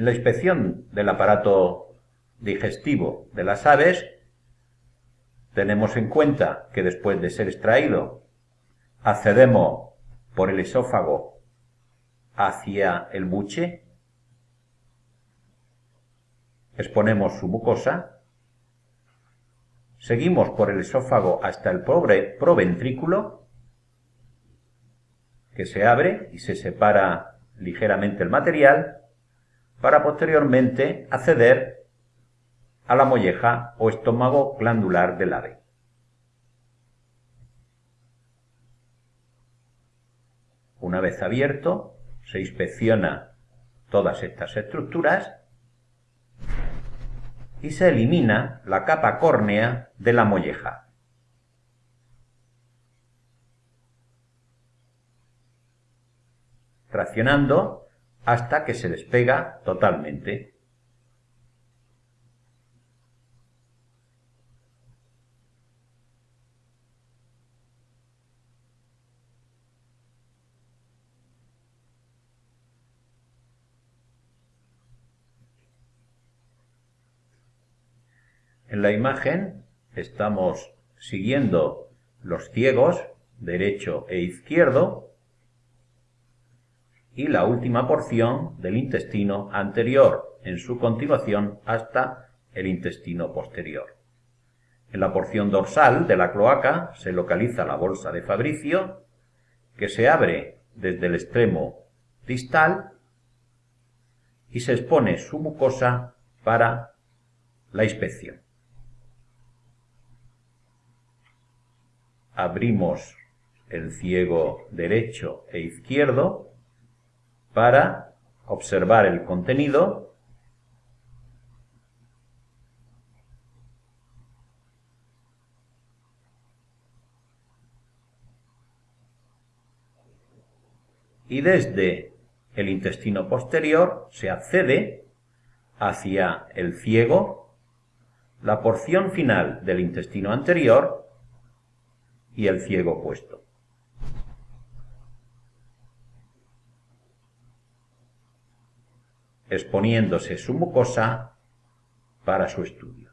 En la inspección del aparato digestivo de las aves, tenemos en cuenta que después de ser extraído, accedemos por el esófago hacia el buche, exponemos su mucosa, seguimos por el esófago hasta el proventrículo, que se abre y se separa ligeramente el material, para posteriormente acceder a la molleja o estómago glandular del ave. Una vez abierto, se inspecciona todas estas estructuras y se elimina la capa córnea de la molleja. Traccionando hasta que se despega totalmente. En la imagen estamos siguiendo los ciegos derecho e izquierdo y la última porción del intestino anterior en su continuación hasta el intestino posterior. En la porción dorsal de la cloaca se localiza la bolsa de Fabricio que se abre desde el extremo distal y se expone su mucosa para la inspección. abrimos el ciego derecho e izquierdo para observar el contenido y desde el intestino posterior se accede hacia el ciego, la porción final del intestino anterior y el ciego puesto. Exponiéndose su mucosa para su estudio.